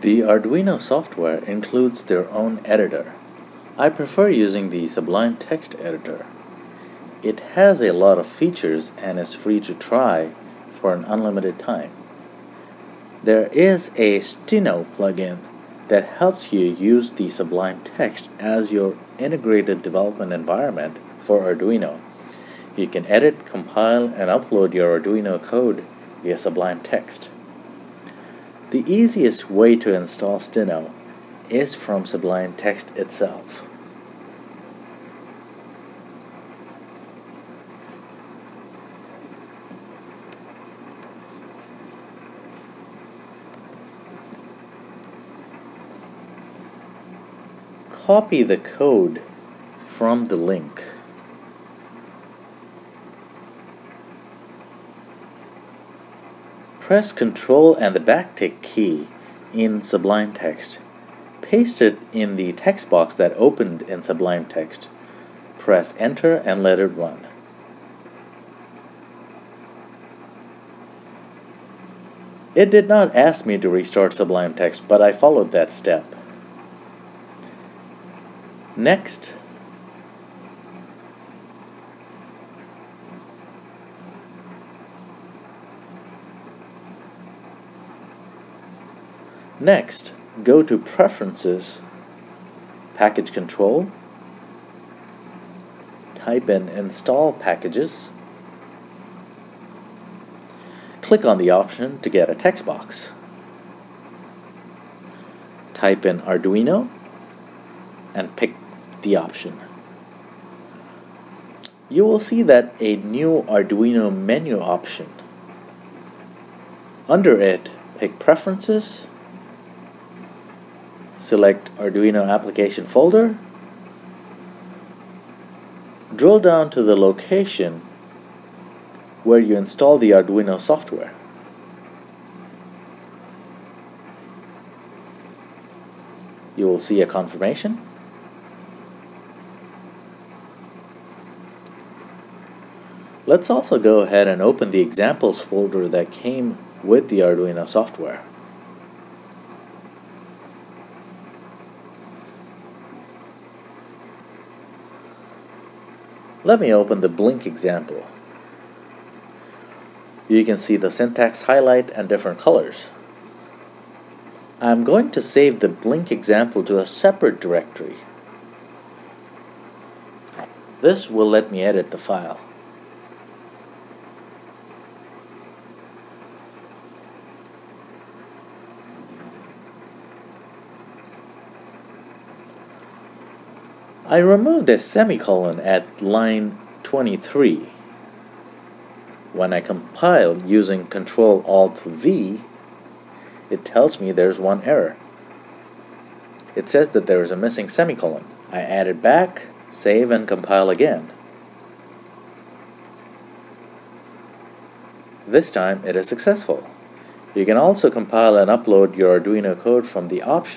The Arduino software includes their own editor. I prefer using the Sublime Text Editor. It has a lot of features and is free to try for an unlimited time. There is a Stino plugin that helps you use the Sublime Text as your integrated development environment for Arduino. You can edit, compile, and upload your Arduino code via Sublime Text. The easiest way to install Stino is from Sublime Text itself. Copy the code from the link. Press Ctrl and the backtick key in Sublime Text. Paste it in the text box that opened in Sublime Text. Press Enter and let it run. It did not ask me to restart Sublime Text, but I followed that step. Next, Next, go to Preferences, Package Control, type in Install Packages, click on the option to get a text box. Type in Arduino and pick the option. You will see that a new Arduino menu option. Under it, pick Preferences, select Arduino application folder, drill down to the location where you install the Arduino software. You will see a confirmation. Let's also go ahead and open the examples folder that came with the Arduino software. Let me open the blink example. You can see the syntax highlight and different colors. I'm going to save the blink example to a separate directory. This will let me edit the file. I removed a semicolon at line 23. When I compile using Ctrl Alt V, it tells me there's one error. It says that there is a missing semicolon. I add it back, save and compile again. This time it is successful. You can also compile and upload your Arduino code from the option